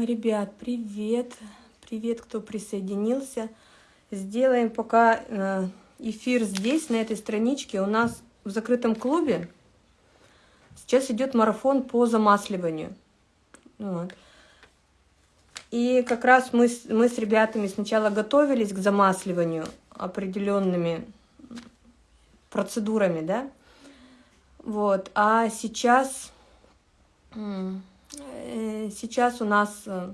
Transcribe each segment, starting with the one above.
Ребят, привет! Привет, кто присоединился. Сделаем пока э, эфир здесь, на этой страничке. У нас в закрытом клубе сейчас идет марафон по замасливанию. Вот. И как раз мы, мы с ребятами сначала готовились к замасливанию определенными процедурами, да, вот, а сейчас, сейчас у нас, э,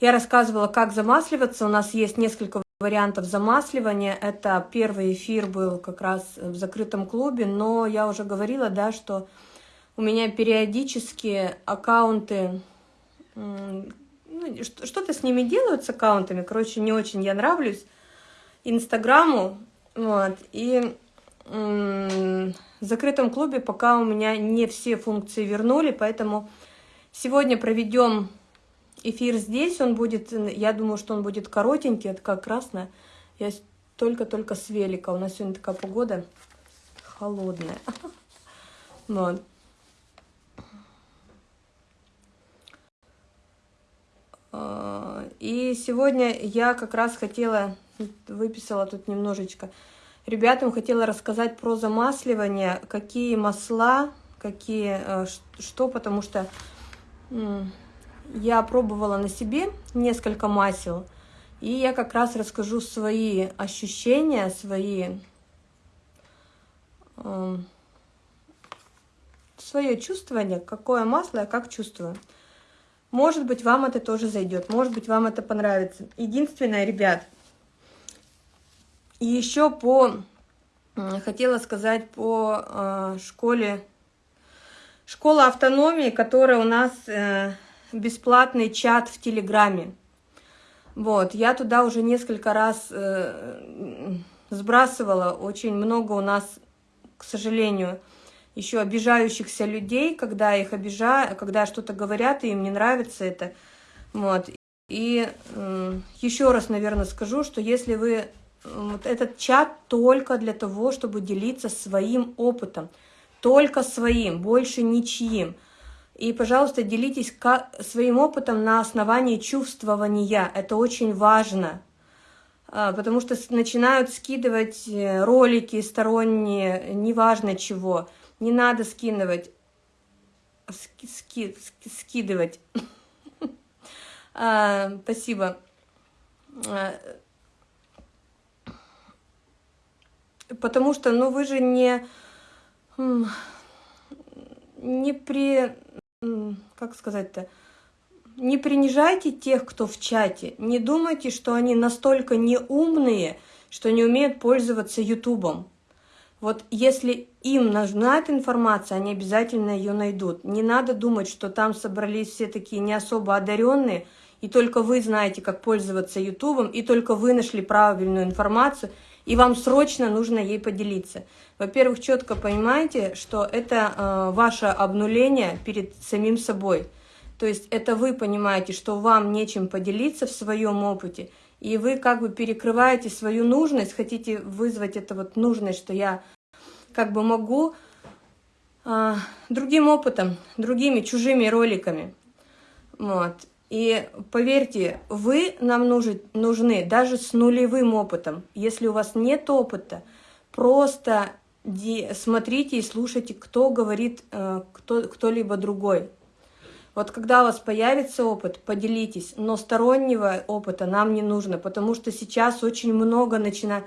я рассказывала, как замасливаться, у нас есть несколько вариантов замасливания, это первый эфир был как раз в закрытом клубе, но я уже говорила, да, что у меня периодически аккаунты ну, что-то с ними делают, с аккаунтами, короче, не очень я нравлюсь Инстаграму, вот, и в закрытом клубе пока у меня не все функции вернули, поэтому сегодня проведем эфир здесь, он будет, я думаю, что он будет коротенький, это как раз на, я только-только с велика, у нас сегодня такая погода холодная, вот. А, и сегодня я как раз хотела, выписала тут немножечко, ребятам хотела рассказать про замасливание, какие масла, какие, э, что, потому что я пробовала на себе несколько масел, и я как раз расскажу свои ощущения, свои, эм, свое чувствование, какое масло я как чувствую. Может быть, вам это тоже зайдет, может быть, вам это понравится. Единственное, ребят, и еще по, хотела сказать по э, школе, школа автономии, которая у нас э, бесплатный чат в Телеграме. Вот, я туда уже несколько раз э, сбрасывала, очень много у нас, к сожалению, еще обижающихся людей, когда их обижаю, когда что-то говорят, и им не нравится это. Вот. И э, еще раз, наверное, скажу, что если вы... Вот этот чат только для того, чтобы делиться своим опытом. Только своим, больше ничьим. И, пожалуйста, делитесь своим опытом на основании чувствования. Это очень важно. А, потому что начинают скидывать э, ролики сторонние, неважно чего. Не надо скидывать, ски, ски, скидывать. а, спасибо. А, потому что, ну, вы же не, не при, как сказать-то, не принижайте тех, кто в чате. Не думайте, что они настолько неумные, что не умеют пользоваться Ютубом. Вот если им нужна эта информация, они обязательно ее найдут. Не надо думать, что там собрались все такие не особо одаренные, и только вы знаете, как пользоваться Ютубом, и только вы нашли правильную информацию, и вам срочно нужно ей поделиться. Во-первых, четко понимаете, что это э, ваше обнуление перед самим собой. То есть это вы понимаете, что вам нечем поделиться в своем опыте, и вы как бы перекрываете свою нужность, хотите вызвать это вот нужность, что я как бы могу а, другим опытом, другими чужими роликами. Вот. И поверьте, вы нам нужны, нужны даже с нулевым опытом. Если у вас нет опыта, просто смотрите и слушайте, кто говорит э, кто-либо другой. Вот когда у вас появится опыт, поделитесь, но стороннего опыта нам не нужно, потому что сейчас очень много начинает...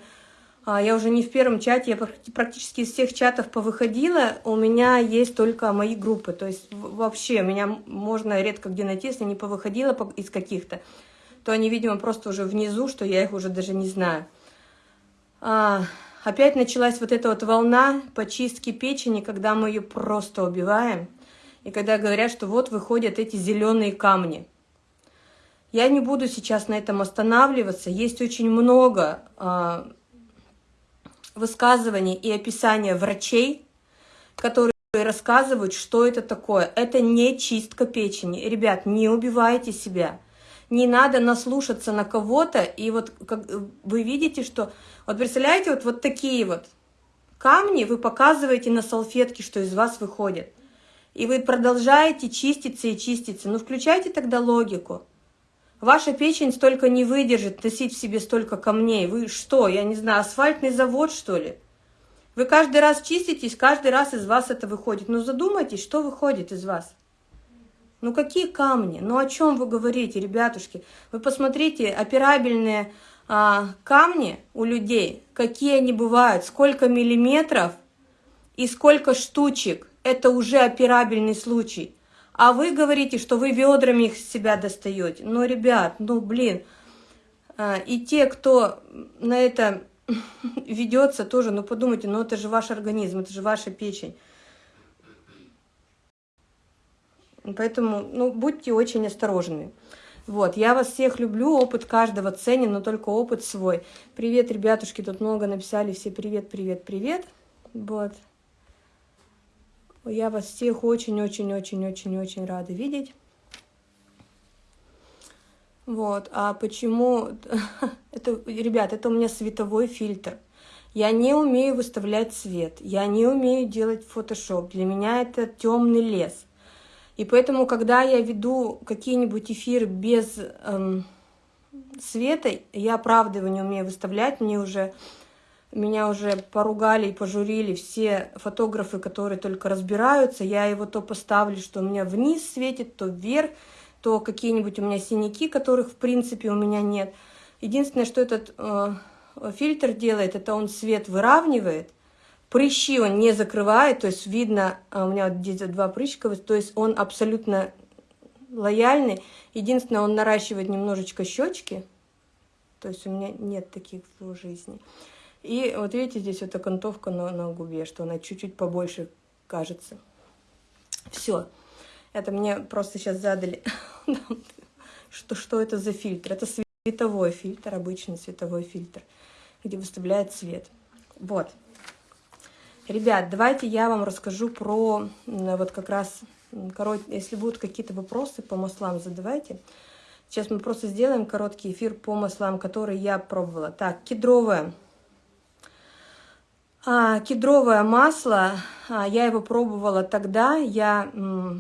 А, я уже не в первом чате, я практически из всех чатов повыходила, у меня есть только мои группы, то есть вообще меня можно редко где найти, если не повыходила из каких-то, то они, видимо, просто уже внизу, что я их уже даже не знаю. А, опять началась вот эта вот волна почистки печени, когда мы ее просто убиваем – и когда говорят, что вот выходят эти зеленые камни. Я не буду сейчас на этом останавливаться. Есть очень много высказываний и описания врачей, которые рассказывают, что это такое. Это не чистка печени. Ребят, не убивайте себя. Не надо наслушаться на кого-то. И вот как вы видите, что... Вот представляете, вот, вот такие вот камни вы показываете на салфетке, что из вас выходит. И вы продолжаете чиститься и чиститься. Ну, включайте тогда логику. Ваша печень столько не выдержит носить в себе столько камней. Вы что, я не знаю, асфальтный завод, что ли? Вы каждый раз чиститесь, каждый раз из вас это выходит. Ну, задумайтесь, что выходит из вас. Ну, какие камни? Ну, о чем вы говорите, ребятушки? Вы посмотрите, операбельные а, камни у людей, какие они бывают, сколько миллиметров и сколько штучек. Это уже операбельный случай. А вы говорите, что вы ведрами их с себя достаете. Ну, ребят, ну, блин. А, и те, кто на это ведется тоже, ну, подумайте, ну, это же ваш организм, это же ваша печень. Поэтому, ну, будьте очень осторожны. Вот, я вас всех люблю, опыт каждого ценен, но только опыт свой. Привет, ребятушки, тут много написали, все привет, привет, привет. Вот. Я вас всех очень-очень-очень-очень-очень рада видеть. Вот, а почему... это, ребят, это у меня световой фильтр. Я не умею выставлять цвет, я не умею делать фотошоп. Для меня это темный лес. И поэтому, когда я веду какие-нибудь эфиры без эм, света, я правда не умею выставлять. Мне уже, меня уже поругали и пожурили все фотографы, которые только разбираются. Я его то поставлю, что у меня вниз светит, то вверх, то какие-нибудь у меня синяки, которых в принципе у меня нет. Единственное, что этот э, фильтр делает, это он свет выравнивает, Прыщи он не закрывает, то есть видно, а, у меня вот здесь два прыщика, то есть он абсолютно лояльный. Единственное, он наращивает немножечко щечки, то есть у меня нет таких в жизни. И вот видите, здесь вот окантовка на, на губе, что она чуть-чуть побольше кажется. Все. Это мне просто сейчас задали, что, что это за фильтр. Это световой фильтр, обычный световой фильтр, где выставляет цвет. Вот. Ребят, давайте я вам расскажу про вот как раз, корот... если будут какие-то вопросы по маслам, задавайте. Сейчас мы просто сделаем короткий эфир по маслам, которые я пробовала. Так, кедровое. А, кедровое масло, а, я его пробовала тогда, я... Э,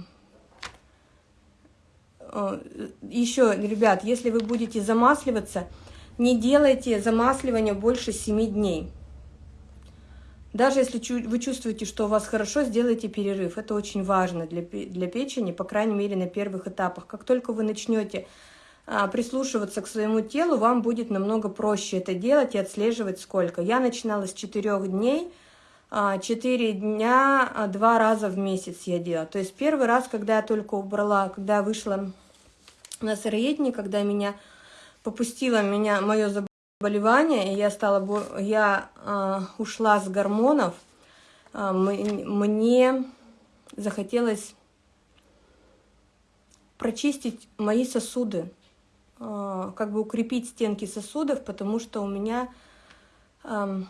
Еще, ребят, если вы будете замасливаться, не делайте замасливание больше 7 дней. Даже если вы чувствуете, что у вас хорошо, сделайте перерыв. Это очень важно для, для печени, по крайней мере, на первых этапах. Как только вы начнете прислушиваться к своему телу, вам будет намного проще это делать и отслеживать сколько. Я начинала с 4 дней, 4 а, дня, а, два раза в месяц я делала. То есть первый раз, когда я только убрала, когда я вышла на сыроедение, когда меня попустило меня мое заболевание, и я, стала, я ушла с гормонов, мне захотелось прочистить мои сосуды, как бы укрепить стенки сосудов, потому что у меня, э,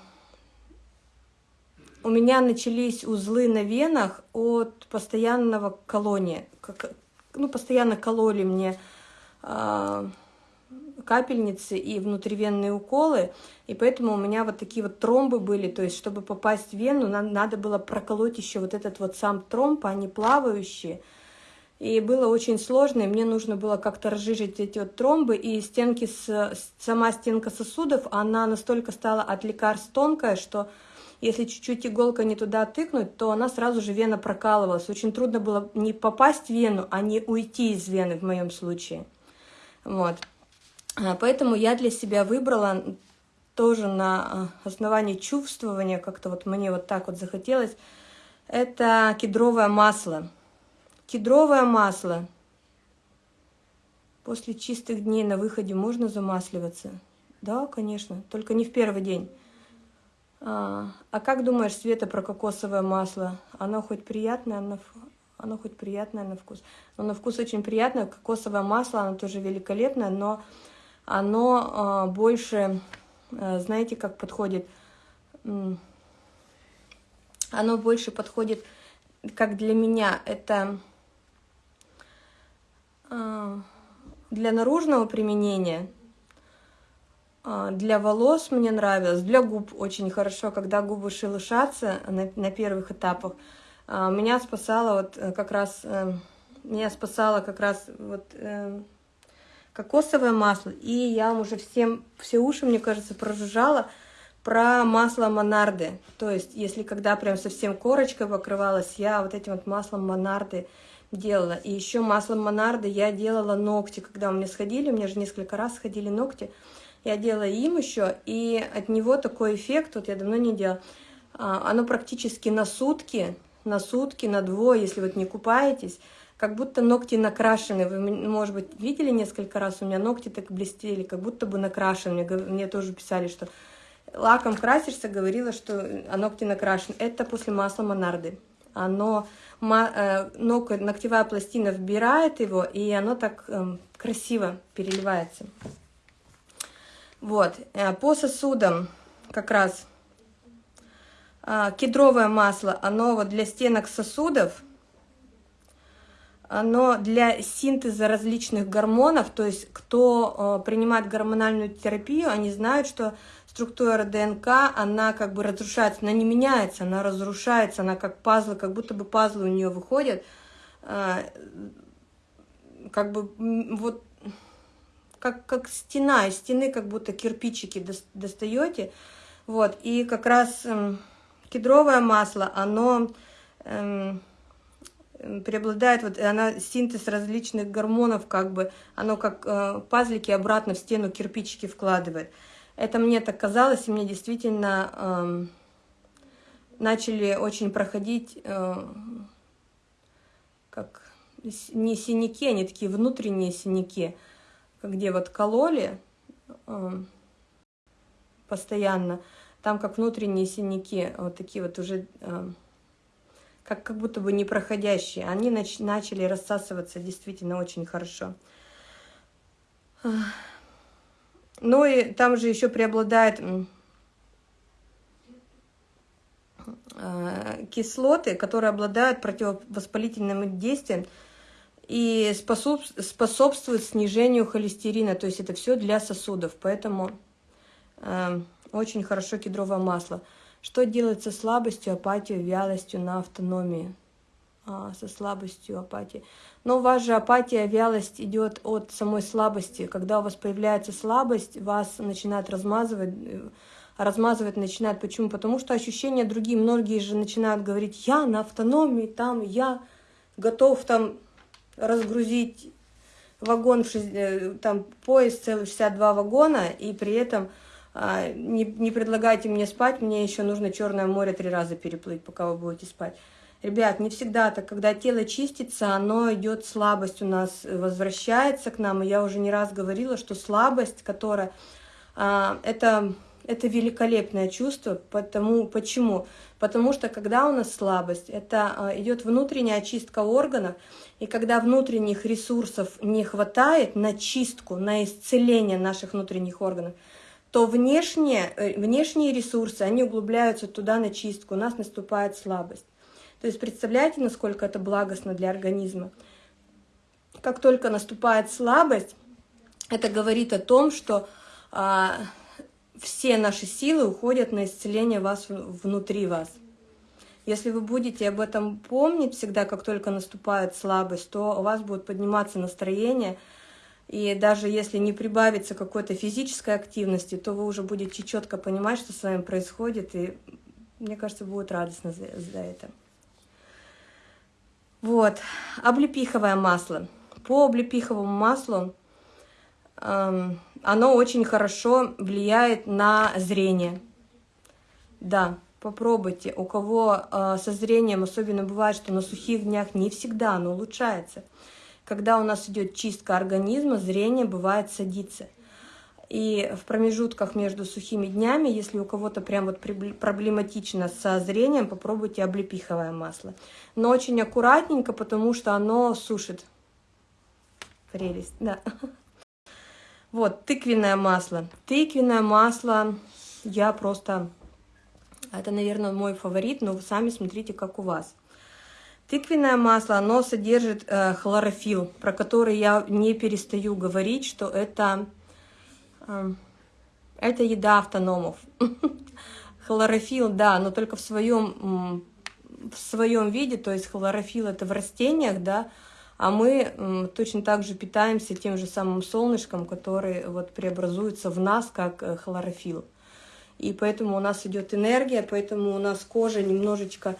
у меня начались узлы на венах от постоянного колония. Как, ну, постоянно кололи мне э, капельницы и внутривенные уколы, и поэтому у меня вот такие вот тромбы были, то есть чтобы попасть в вену, нам надо было проколоть еще вот этот вот сам тромб, они плавающие, и было очень сложно, и мне нужно было как-то разжижить эти вот тромбы, и стенки, с, сама стенка сосудов, она настолько стала от лекарств тонкая, что если чуть-чуть иголка не туда тыкнуть, то она сразу же вена прокалывалась. Очень трудно было не попасть в вену, а не уйти из вены в моем случае. Вот. А, поэтому я для себя выбрала тоже на а, основании чувствования, как-то вот мне вот так вот захотелось, это кедровое масло. Кедровое масло. После чистых дней на выходе можно замасливаться? Да, конечно, только не в первый день. А, а как думаешь, Света, про кокосовое масло? Оно хоть приятное, оно, оно хоть приятное на вкус? Но на вкус очень приятное. Кокосовое масло, оно тоже великолепное, но оно э, больше, э, знаете, как подходит, оно больше подходит, как для меня, это для наружного применения, э, для волос мне нравилось, для губ очень хорошо, когда губы шелушатся на, на первых этапах, А, меня спасало вот э, как раз, э, меня спасало как раз вот э, кокосовое масло. И я уже всем, все уши, мне кажется, прожужжала про масло Монарды. То есть, если когда прям совсем корочкой покрывалась, я вот этим вот маслом Монарды делала. И еще маслом Монарды я делала ногти, когда у меня сходили, у меня же несколько раз сходили ногти. Я делала им еще, и от него такой эффект, вот я давно не делала, а, оно практически на сутки на сутки, на двое, если вот не купаетесь, как будто ногти накрашены. Вы, может быть, видели несколько раз, у меня ногти так блестели, как будто бы накрашены. Мне, мне тоже писали, что лаком красишься, говорила, что а ногти накрашены. Это после масла Монарды. Оно, э, ног, ногтевая пластина вбирает его, и оно так э, красиво переливается. Вот, э, по сосудам как раз а, кедровое масло, оно вот для стенок сосудов, оно для синтеза различных гормонов, то есть кто принимает гормональную терапию, они знают, что структура ДНК, она как бы разрушается, она не меняется, она разрушается, она как пазлы, как будто бы пазлы у нее выходят, а, как бы вот как, как стена, из стены как будто кирпичики достаете, вот, и как раз кедровое масло, оно эм, преобладает, вот она синтез различных гормонов, как бы, оно как э, пазлики обратно в стену кирпичики вкладывает. Это мне так казалось, и мне действительно э, начали очень проходить, э, как не синяки, они такие внутренние синяки, где вот кололи э, постоянно, там как внутренние синяки, вот такие вот уже, э, как, как будто бы непроходящие, они нач начали рассасываться действительно очень хорошо. Ну и там же еще преобладает э, кислоты, которые обладают противовоспалительным действием и способствуют снижению холестерина. То есть это все для сосудов. Поэтому э, очень хорошо кедровое масло. Что делать со слабостью, апатией, вялостью на автономии? А, со слабостью, апатией. Но у вас же апатия, вялость идет от самой слабости. Когда у вас появляется слабость, вас начинает размазывать, э, размазывать начинает. Почему? Потому что ощущения другие. Многие же начинают говорить, я на автономии, там я готов там разгрузить вагон, э, там поезд целый 62 вагона, и при этом а, не, не предлагайте мне спать, мне еще нужно Черное море три раза переплыть, пока вы будете спать. Ребят, не всегда так, когда тело чистится, оно идет, слабость у нас возвращается к нам, и я уже не раз говорила, что слабость, которая, а, это, это великолепное чувство, потому, почему? Потому что когда у нас слабость, это а, идет внутренняя очистка органов, и когда внутренних ресурсов не хватает на чистку, на исцеление наших внутренних органов, то внешние, э, внешние ресурсы, они углубляются туда на чистку, у нас наступает слабость. То есть представляете, насколько это благостно для организма. Как только наступает слабость, это говорит о том, что а, все наши силы уходят на исцеление вас внутри вас. Если вы будете об этом помнить всегда, как только наступает слабость, то у вас будет подниматься настроение – и даже если не прибавится какой-то физической активности, то вы уже будете четко понимать, что с вами происходит, и мне кажется, будет радостно за, за это. Вот, облепиховое масло. По облепиховому маслу эм, оно очень хорошо влияет на зрение. Да, попробуйте. У кого э, со зрением, особенно бывает, что на сухих днях не всегда оно улучшается когда у нас идет чистка организма, зрение бывает садится. И в промежутках между сухими днями, если у кого-то прям вот проблематично со зрением, попробуйте облепиховое масло. Но очень аккуратненько, потому что оно сушит. Прелесть, да. Вот, тыквенное масло. Тыквенное масло я просто... Это, наверное, мой фаворит, но вы сами смотрите, как у вас. Тыквенное масло, оно содержит э, хлорофилл, про который я не перестаю говорить, что это, это еда автономов. Хлорофилл, да, но только в своем в своем виде, то есть хлорофилл это в растениях, да, а мы точно так же питаемся тем же самым солнышком, который вот преобразуется в нас как э, хлорофилл. И поэтому у нас идет энергия, поэтому у нас кожа немножечко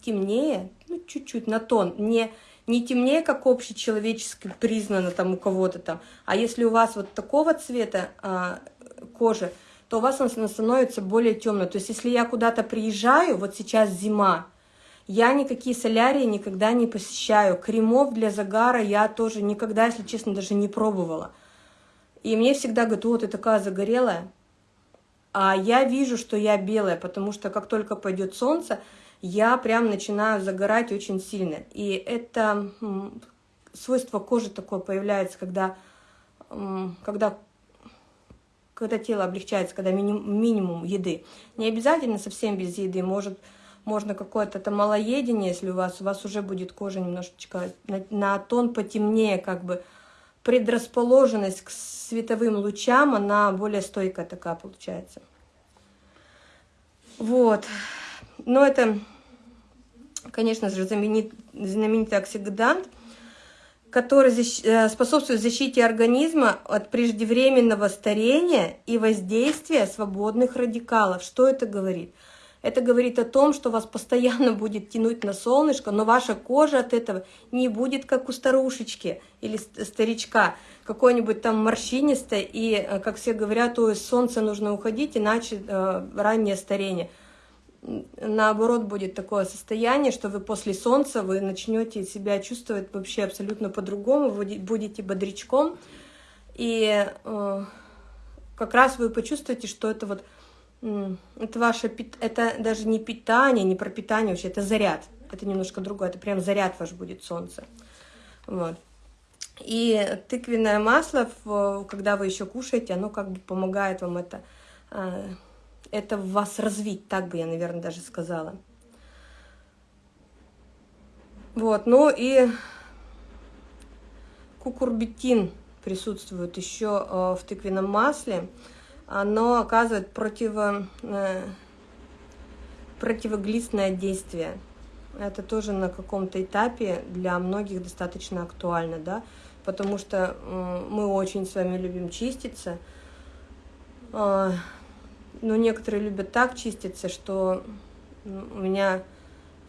темнее, ну, чуть-чуть на тон, не, не темнее, как общечеловечески признано там у кого-то там, а если у вас вот такого цвета а, кожи, то у вас она становится более темной. То есть если я куда-то приезжаю, вот сейчас зима, я никакие солярии никогда не посещаю. Кремов для загара я тоже никогда, если честно, даже не пробовала. И мне всегда говорят, вот ты такая загорелая. А я вижу, что я белая, потому что как только пойдет солнце, я прям начинаю загорать очень сильно. И это свойство кожи такое появляется, когда, когда, когда тело облегчается, когда минимум, минимум еды. Не обязательно совсем без еды, может можно какое-то это малоедение, если у вас, у вас уже будет кожа немножечко на, на тон потемнее, как бы предрасположенность к световым лучам, она более стойкая такая получается. Вот. Но это, конечно же, знаменит, знаменитый оксидант, который э, способствует защите организма от преждевременного старения и воздействия свободных радикалов. Что это говорит? Это говорит о том, что вас постоянно будет тянуть на солнышко, но ваша кожа от этого не будет как у старушечки или старичка, какой-нибудь там морщинистой, и, э, как все говорят, ой, солнца нужно уходить, иначе э, раннее старение. Наоборот, будет такое состояние, что вы после солнца вы начнете себя чувствовать вообще абсолютно по-другому, будете бодрячком, и э, как раз вы почувствуете, что это вот это ваше, это даже не питание, не пропитание вообще, это заряд. Это немножко другое, это прям заряд ваш будет солнце. Вот. И тыквенное масло, когда вы еще кушаете, оно как бы помогает вам это, а, это в вас развить, так бы я, наверное, даже сказала. Вот, ну и кукурбитин присутствует еще а, в тыквенном масле оно оказывает противо, э, противоглистное действие. Это тоже на каком-то этапе для многих достаточно актуально, да, потому что э, мы очень с вами любим чиститься, э, но некоторые любят так чиститься, что у меня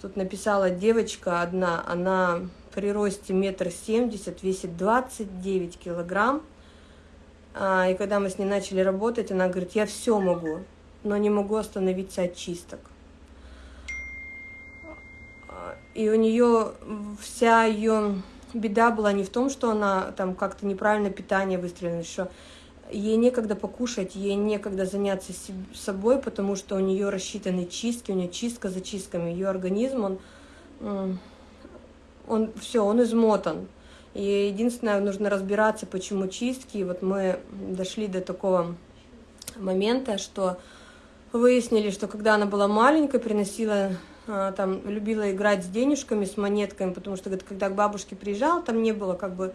тут написала девочка одна, она при росте метр семьдесят, весит 29 килограмм, а, и когда мы с ней начали работать, она говорит, я все могу, но не могу остановиться от чисток. А, и у нее вся ее беда была не в том, что она там как-то неправильно питание выстроена, что ей некогда покушать, ей некогда заняться собой, потому что у нее рассчитаны чистки, у нее чистка за чистками, ее организм, он, он все, он измотан. И единственное, нужно разбираться, почему чистки. И вот мы дошли до такого момента, что выяснили, что когда она была маленькой, приносила, а, там, любила играть с денежками, с монетками, потому что когда к бабушке приезжала, там не было как бы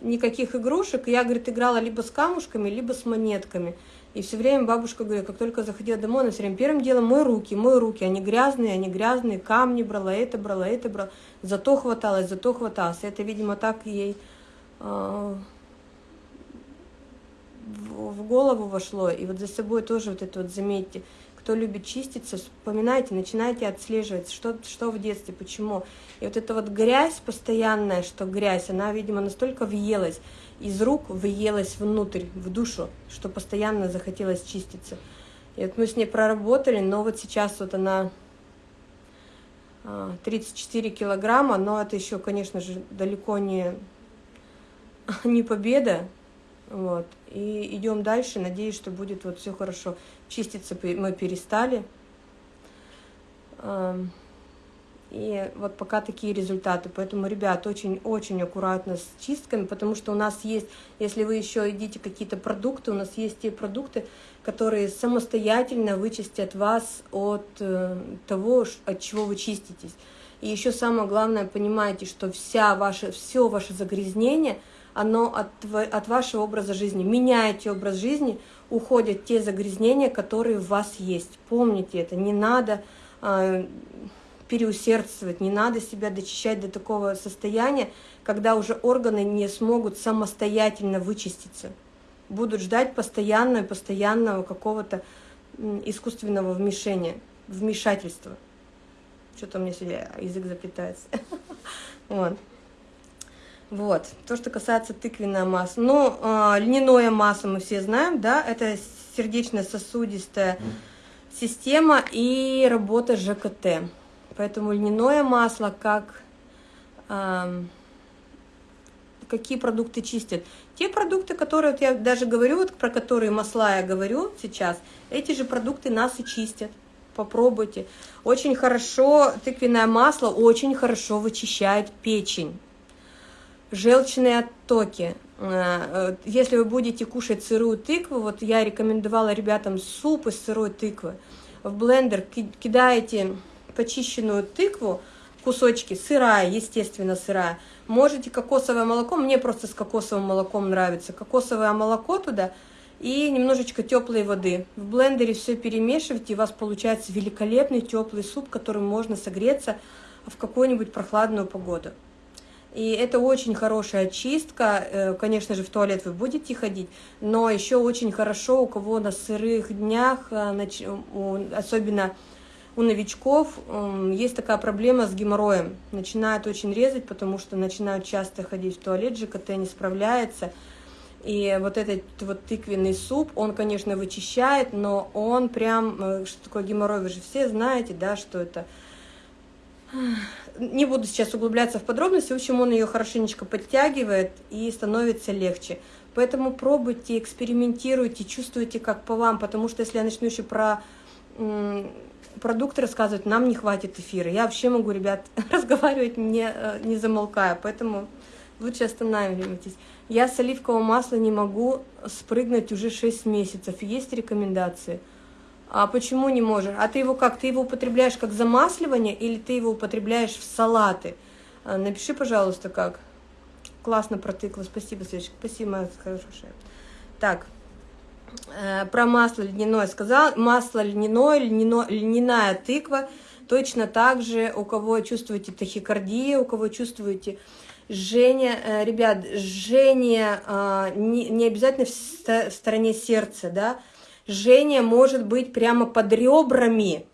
никаких игрушек. Я, говорит, играла либо с камушками, либо с монетками. И все время бабушка говорит, как только заходила домой, она все время первым делом мой руки, мой руки, они грязные, они грязные, камни брала, это брала, это брала. Зато хваталось, зато хваталось. Это, видимо, так ей э, в, в голову вошло. И вот за собой тоже вот это вот заметьте. Кто любит чиститься, вспоминайте, начинайте отслеживать, что, что в детстве, почему. И вот эта вот грязь постоянная, что грязь, она, видимо, настолько въелась из рук въелась внутрь, в душу, что постоянно захотелось чиститься. И вот мы с ней проработали, но вот сейчас вот она 34 а, килограмма, но это еще, конечно же, далеко не, не победа. Вот. И идем дальше, надеюсь, что будет вот все хорошо. Чиститься мы перестали. И вот пока такие результаты. Поэтому, ребят, очень-очень аккуратно с чистками, потому что у нас есть, если вы еще едите какие-то продукты, у нас есть те продукты, которые самостоятельно вычистят вас от э, того, от чего вы чиститесь. И еще самое главное, понимаете, что вся ваша, все ваше загрязнение, оно от, от вашего образа жизни. Меняете образ жизни, уходят те загрязнения, которые в вас есть. Помните это, не надо э, переусердствовать, не надо себя дочищать до такого состояния, когда уже органы не смогут самостоятельно вычиститься. Будут ждать постоянного, постоянного какого-то искусственного вмешения, вмешательства. Что-то у меня сегодня язык заплетается. Вот. Вот. То, что касается тыквенного масла. Ну, э, льняное масло мы все знаем, да, это сердечно-сосудистая система и работа ЖКТ. Поэтому льняное масло, как... Э, какие продукты чистят? Те продукты, которые, вот я даже говорю, вот про которые масла я говорю сейчас, эти же продукты нас и чистят. Попробуйте. Очень хорошо, тыквенное масло очень хорошо вычищает печень желчные оттоки. Э, если вы будете кушать сырую тыкву, вот я рекомендовала ребятам суп из сырой тыквы, в блендер кидаете почищенную тыкву, кусочки, сырая, естественно сырая, можете кокосовое молоко, мне просто с кокосовым молоком нравится, кокосовое молоко туда и немножечко теплой воды. В блендере все перемешивайте, и у вас получается великолепный теплый суп, которым можно согреться в какую-нибудь прохладную погоду. И это очень хорошая очистка. Э, конечно же, в туалет вы будете ходить, но еще очень хорошо, у кого на сырых днях, э, особенно у новичков, есть такая проблема с геморроем. Начинают очень резать, потому что начинают часто ходить в туалет, ЖКТ не справляется. И вот этот вот тыквенный суп, он, конечно, вычищает, но он прям, э, что такое геморрой, вы же все знаете, да, что это не буду сейчас углубляться в подробности, в общем, он ее хорошенечко подтягивает и становится легче. Поэтому пробуйте, экспериментируйте, чувствуйте, как по вам, потому что если я начну еще про продукты рассказывать, нам не хватит эфира. Я вообще могу, ребят, разговаривать не, э, не замолкая, поэтому лучше останавливайтесь. Я с оливкового масла не могу спрыгнуть уже 6 месяцев. Есть рекомендации? А почему не можешь? А ты его как? Ты его употребляешь как замасливание или ты его употребляешь в салаты? А, напиши, пожалуйста, как. Классно протыкла. Спасибо, Светочка. Спасибо, моя хорошая. Так, э, про масло льняное сказал. Масло льняное, льняно, льняная тыква. Точно так же, у кого чувствуете тахикардию, у кого чувствуете жжение. Э, ребят, жжение э, не, обязательно в стороне сердца, да, Жжение может быть прямо под ребрами.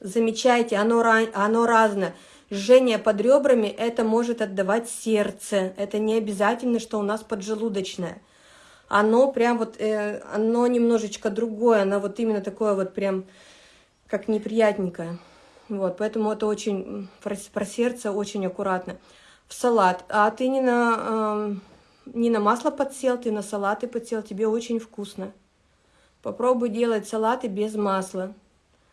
Замечайте, оно, оно разное. Жжение под ребрами – это может отдавать сердце. Это не обязательно, что у нас поджелудочное. Оно прям вот, э, оно немножечко другое, оно вот именно такое вот прям, как неприятненькое. Вот, поэтому это очень, про, про сердце очень аккуратно. В салат. А ты не на, э, не на масло подсел, ты на салаты подсел, тебе очень вкусно. Попробуй делать салаты без масла.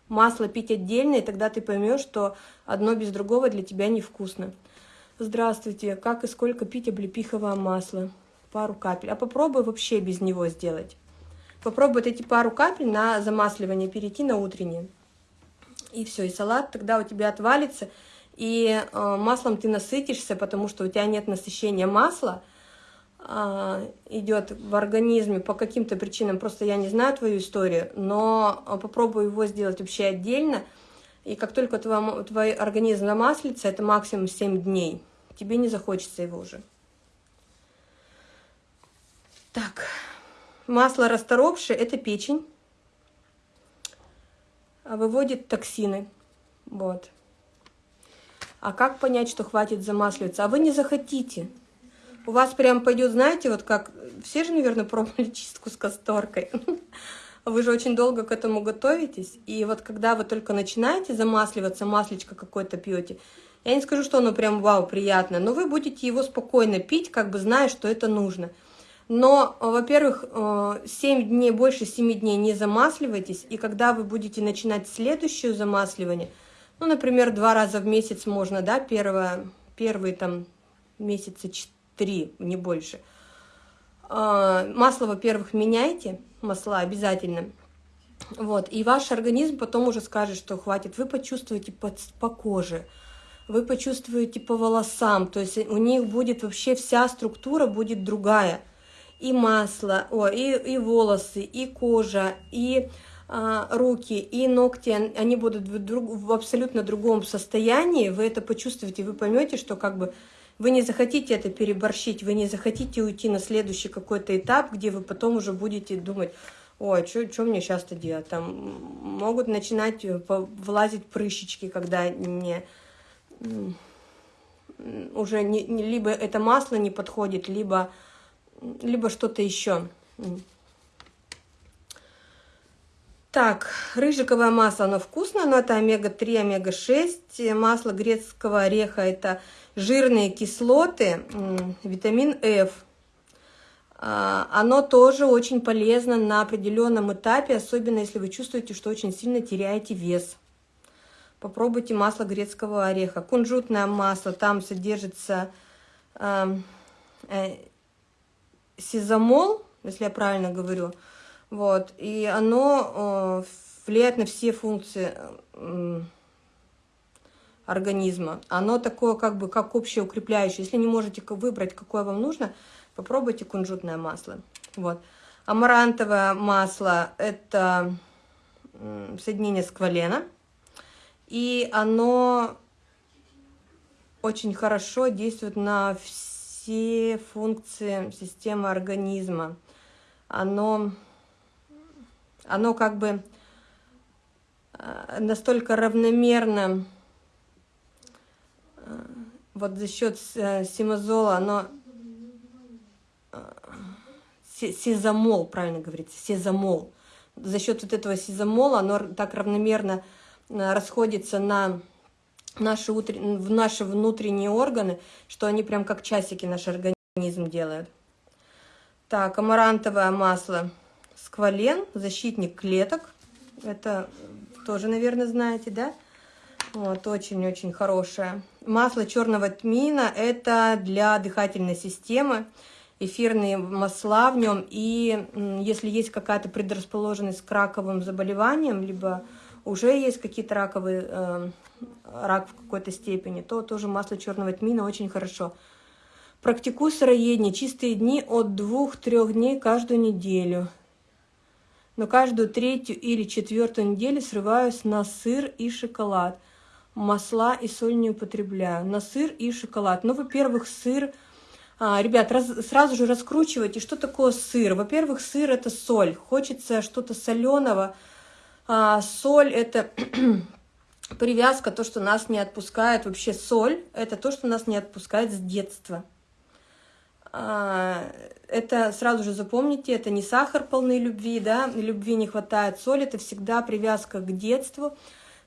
Масло пить отдельно, и тогда ты поймешь, что одно без другого для тебя невкусно. Здравствуйте, как и сколько пить облепиховое масло? Пару капель. А попробуй вообще без него сделать. Попробуй эти пару капель на замасливание перейти на утреннее. И все, и салат тогда у тебя отвалится, и э, маслом ты насытишься, потому что у тебя нет насыщения масла, идет в организме по каким-то причинам, просто я не знаю твою историю, но попробую его сделать вообще отдельно, и как только твой, твой организм замаслится, это максимум 7 дней, тебе не захочется его уже. Так, масло расторопшее – это печень, а выводит токсины, вот. А как понять, что хватит замасливаться? А вы не захотите – у вас прям пойдет, знаете, вот как... Все же, наверное, пробовали чистку с касторкой. Вы же очень долго к этому готовитесь. И вот когда вы только начинаете замасливаться, маслечко какое-то пьете, я не скажу, что оно прям вау, приятно, но вы будете его спокойно пить, как бы зная, что это нужно. Но, во-первых, 7 э, дней, больше 7 дней не замасливайтесь, и когда вы будете начинать следующее замасливание, ну, например, два раза в месяц можно, да, первое, первые там месяца 3, не больше. А, масло, во-первых, меняйте, масла обязательно. Вот, и ваш организм потом уже скажет, что хватит. Вы почувствуете по, по коже, вы почувствуете по волосам, то есть у них будет вообще вся структура будет другая. И масло, о, и, и волосы, и кожа, и а, руки, и ногти, они будут в, друг, в абсолютно другом состоянии, вы это почувствуете, вы поймете, что как бы вы не захотите это переборщить, вы не захотите уйти на следующий какой-то этап, где вы потом уже будете думать, ой, что мне сейчас-то делать? Там могут начинать э, влазить прыщички, когда не уже не, либо это масло не подходит, либо, либо что-то еще. Так, рыжиковое масло, оно вкусное, но это омега-3, омега-6. Масло грецкого ореха – это жирные кислоты, витамин F. А, оно тоже очень полезно на определенном этапе, особенно если вы чувствуете, что очень сильно теряете вес. Попробуйте масло грецкого ореха. Кунжутное масло, там содержится э, э, сизамол, если я правильно говорю. Вот, и оно э, влияет на все функции организма. Оно такое как бы как общеукрепляющее. Если не можете выбрать, какое вам нужно, попробуйте кунжутное масло. Вот. Амарантовое масло – это соединение сквалена. И оно очень хорошо действует на все функции системы организма. Оно, оно как бы э, настолько равномерно, э, вот за счет э, симазола, оно сезамол, правильно говорится, сезамол. За счет вот этого сезамола оно так равномерно расходится на наши, утр... в наши внутренние органы, что они прям как часики наш организм делают. Так, амарантовое масло сквален, защитник клеток. Это тоже, наверное, знаете, да? Вот, очень-очень хорошее. Масло черного тмина – это для дыхательной системы эфирные масла в нем. И если есть какая-то предрасположенность к раковым заболеваниям, либо уже есть какие-то раковые, э, рак в какой-то степени, то тоже масло черного тмина очень хорошо. Практикую сыроедение, чистые дни от двух-трех дней каждую неделю. Но каждую третью или четвертую неделю срываюсь на сыр и шоколад. Масла и соль не употребляю. На сыр и шоколад. Ну, во-первых, сыр а, ребят, раз, сразу же раскручивайте, что такое сыр. Во-первых, сыр это соль. Хочется что-то соленого. А, соль это привязка, то, что нас не отпускает. Вообще соль это то, что нас не отпускает с детства. А, это сразу же запомните, это не сахар полной любви, да, любви не хватает. Соль это всегда привязка к детству.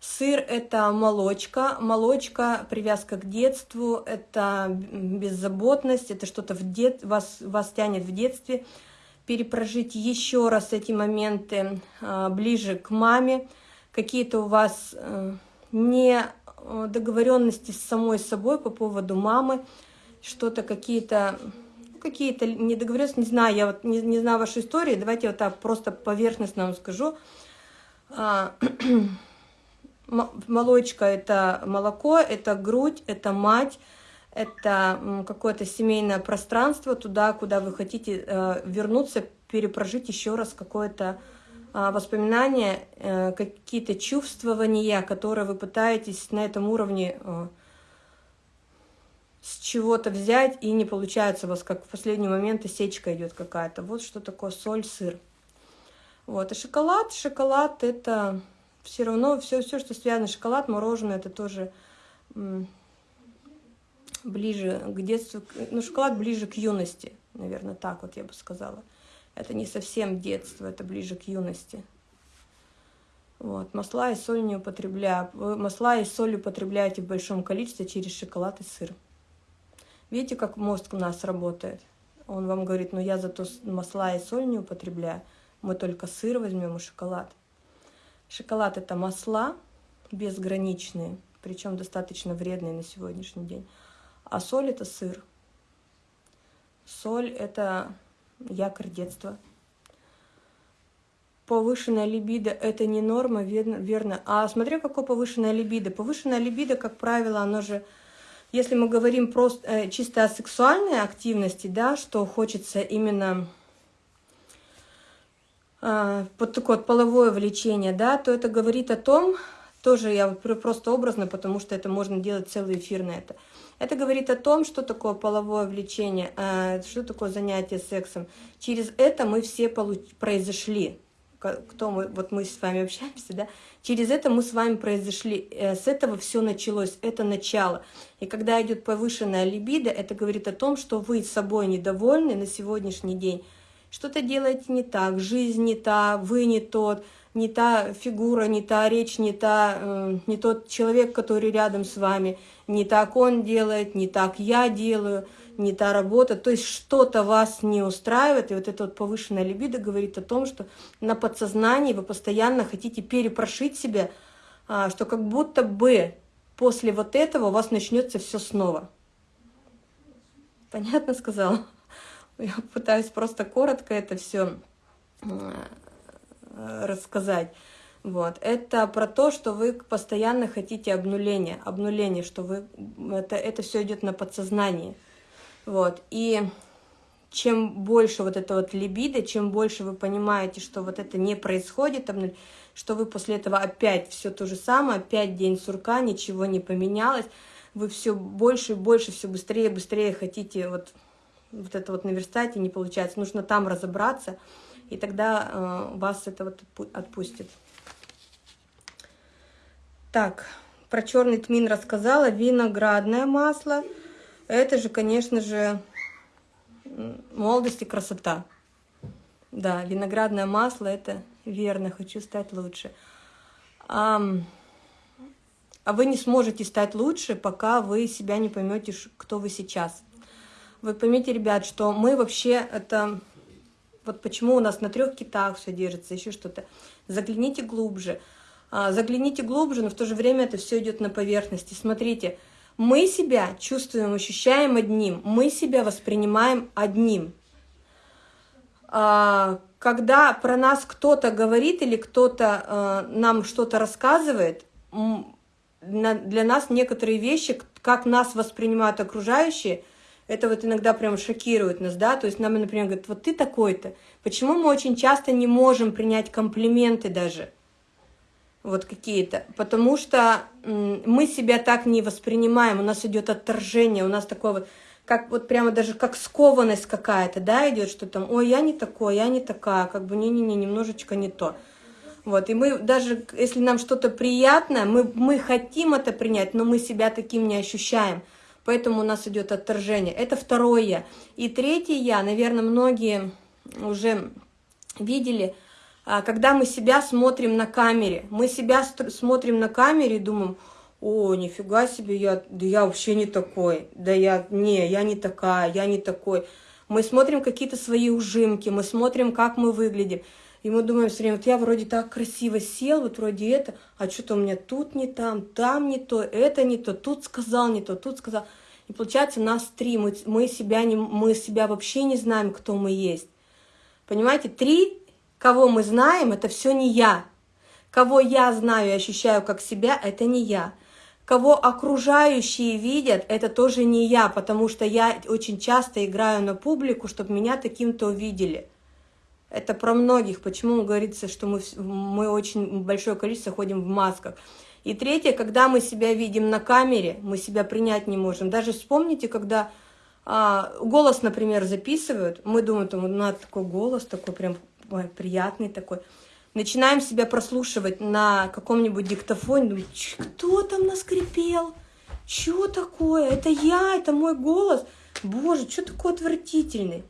Сыр – это молочка, молочка, привязка к детству, это беззаботность, это что-то в дет... вас, вас тянет в детстве. Перепрожить еще раз эти моменты а, ближе к маме. Какие-то у вас а, не э, договоренности с самой собой по поводу мамы, что-то какие-то какие-то недоговоренности, не знаю, я вот не, не знаю вашу историю, давайте вот так просто поверхностно вам скажу. А, молочка – это молоко, это грудь, это мать, это какое-то семейное пространство, туда, куда вы хотите э, вернуться, перепрожить еще раз какое-то э, воспоминание, э, какие-то чувствования, которые вы пытаетесь на этом уровне э, с чего-то взять, и не получается у вас, как в последний момент сечка идет какая-то. Вот что такое соль, сыр. Вот, и шоколад. Шоколад – это все равно все, все, что связано, шоколад, мороженое, это тоже ближе к детству, ну, шоколад ближе к юности, наверное, так вот я бы сказала. Это не совсем детство, это ближе к юности. Вот, масла и соль не употребляю. Вы масла и соль употребляете в большом количестве через шоколад и сыр. Видите, как мозг у нас работает? Он вам говорит, ну я зато масла и соль не употребляю, мы только сыр возьмем и шоколад. Шоколад – это масла безграничные, причем достаточно вредные на сегодняшний день. А соль – это сыр. Соль – это якорь детства. повышенная либидо – это не норма, верно. А смотря какое повышенная либидо. Повышенная либидо, как правило, оно же, если мы говорим просто э, чисто о сексуальной активности, да, что хочется именно э, вот такое вот половое влечение, да, то это говорит о том, тоже я просто образно, потому что это можно делать целый эфир на это. Это говорит о том, что такое половое влечение, э, что такое занятие сексом. Через это мы все произошли кто мы, вот мы с вами общаемся, да, через это мы с вами произошли, э, с этого все началось, это начало. И когда идет повышенная либидо, это говорит о том, что вы собой недовольны на сегодняшний день, что-то делаете не так, жизнь не та, вы не тот, не та фигура, не та речь, не, та, э, не тот человек, который рядом с вами, не так он делает, не так я делаю, не та работа, то есть что-то вас не устраивает, и вот эта вот повышенная либидо говорит о том, что на подсознании вы постоянно хотите перепрошить себя, а, что как будто бы после вот этого у вас начнется все снова. Понятно сказала? Я пытаюсь просто коротко это все рассказать. Вот. Это про то, что вы постоянно хотите обнуления, обнуления, что вы, это, это все идет на подсознании. Вот, и чем больше вот это вот либидо, чем больше вы понимаете, что вот это не происходит, что вы после этого опять все то же самое, опять день сурка, ничего не поменялось, вы все больше и больше, все быстрее и быстрее хотите вот, вот это вот наверстать, и не получается. Нужно там разобраться, и тогда э, вас это вот отпустит. Так, про черный тмин рассказала, виноградное масло – это же, конечно же, молодость и красота. Да, виноградное масло – это верно, хочу стать лучше. А, а вы не сможете стать лучше, пока вы себя не поймете, кто вы сейчас. Вы поймите, ребят, что мы вообще это... Вот почему у нас на трех китах все держится, еще что-то. Загляните глубже. А, загляните глубже, но в то же время это все идет на поверхности. Смотрите, мы себя чувствуем, ощущаем одним, мы себя воспринимаем одним. А, когда про нас кто-то говорит или кто-то а, нам что-то рассказывает, для нас некоторые вещи, как нас воспринимают окружающие, это вот иногда прям шокирует нас, да, то есть нам, например, говорят, вот ты такой-то. Почему мы очень часто не можем принять комплименты даже? Вот какие-то, потому что мы себя так не воспринимаем, у нас идет отторжение, у нас такое вот, как вот прямо даже как скованность какая-то, да, идет, что там, ой, я не такой, я не такая, как бы не-не-не, немножечко не то. Вот, и мы даже, если нам что-то приятное, мы, мы хотим это принять, но мы себя таким не ощущаем, поэтому у нас идет отторжение. Это второе. И третье я, наверное, многие уже видели – когда мы себя смотрим на камере. Мы себя смотрим на камере и думаем, о, нифига себе, я, да я вообще не такой, да я, не, я не такая, я не такой. Мы смотрим какие-то свои ужимки, мы смотрим, как мы выглядим. И мы думаем все время, вот я вроде так красиво сел, вот вроде это, а что-то у меня тут не там, там не то, это не то, тут сказал не то, тут сказал. И получается нас три, мы, мы, себя, не, мы себя вообще не знаем, кто мы есть. Понимаете, три Кого мы знаем, это все не я. Кого я знаю и ощущаю как себя, это не я. Кого окружающие видят, это тоже не я, потому что я очень часто играю на публику, чтобы меня таким-то увидели. Это про многих, почему говорится, что мы, мы очень большое количество ходим в масках. И третье, когда мы себя видим на камере, мы себя принять не можем. Даже вспомните, когда а, голос, например, записывают, мы думаем, там, надо такой голос, такой прям приятный такой. Начинаем себя прослушивать на каком-нибудь диктофоне, думаем, кто там наскрипел? Что такое? Это я, это мой голос. Боже, что такой отвратительный?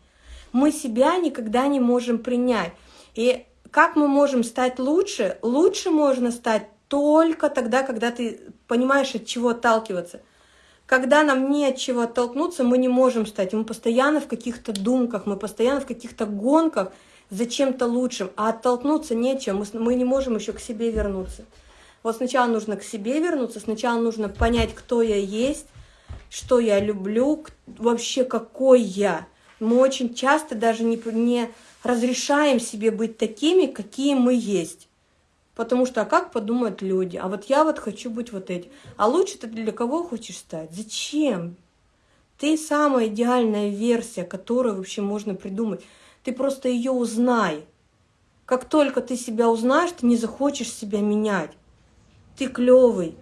Мы себя никогда не можем принять. И как мы можем стать лучше? Лучше можно стать только тогда, когда ты понимаешь, от чего отталкиваться. Когда нам не от чего оттолкнуться, мы не можем стать. Мы постоянно в каких-то думках, мы постоянно в каких-то гонках, за чем-то лучшим, а оттолкнуться нечем, мы, не можем еще к себе вернуться. Вот сначала нужно к себе вернуться, сначала нужно понять, кто я есть, что я люблю, вообще какой я, Мы очень часто даже не, не разрешаем себе быть такими, какие мы есть. Потому что, а как подумают люди? А вот я вот хочу быть вот этим. А лучше ты для кого хочешь стать? Зачем? Ты самая идеальная версия, которую вообще можно придумать. Ты просто ее узнай. Как только ты себя узнаешь, ты не захочешь себя менять. Ты клевый.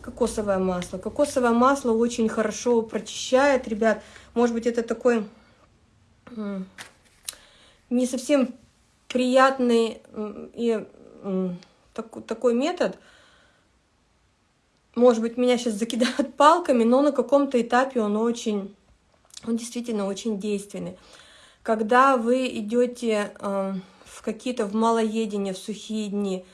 Кокосовое масло. Кокосовое масло очень хорошо прочищает, ребят. Может быть, это такой не совсем приятный и такой метод. Может быть, меня сейчас закидают палками, но на каком-то этапе он очень, он действительно очень действенный. Когда вы идете в какие-то в малоедение, в сухие дни,